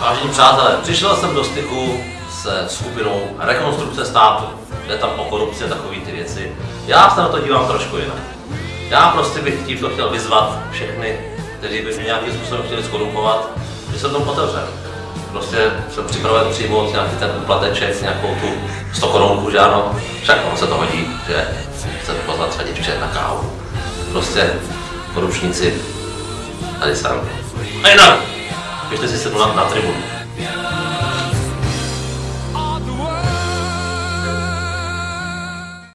Vážení přátelé, přišel jsem do styku se skupinou Rekonstrukce státu. Jde tam o korupci a takové ty věci. Já se na to dívám trošku jinak. Já prostě bych tímto chtěl vyzvat všechny, kteří by mě nějakým způsobem chtěli skorumpovat, že jsem tomu otevřen. Prostě jsem připraven přijmout nějaký ten úplateček, nějakou tu 100 korunku, že ano, však ono se to hodí, že chcete poznat své děvče na kávu. Prostě korupčníci tady jsem. A jinak, Este este la dar trebuie.